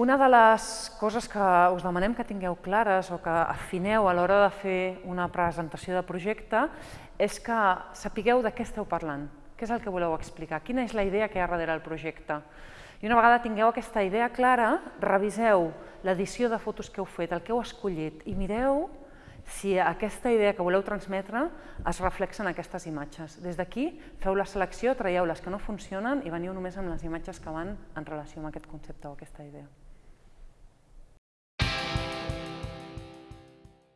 Una de les coses que us demanem que tingueu clares o que afineu a l'hora de fer una presentació de projecte és que sapigueu de què esteu parlant, què és el que voleu explicar, quina és la idea que hi ha darrere el projecte. I una vegada tingueu aquesta idea clara, reviseu l'edició de fotos que heu fet, el que heu escollit, i mireu si aquesta idea que voleu transmetre es reflexa en aquestes imatges. Des d'aquí feu la selecció, traieu les que no funcionen i veniu només amb les imatges que van en relació amb aquest concepte o aquesta idea.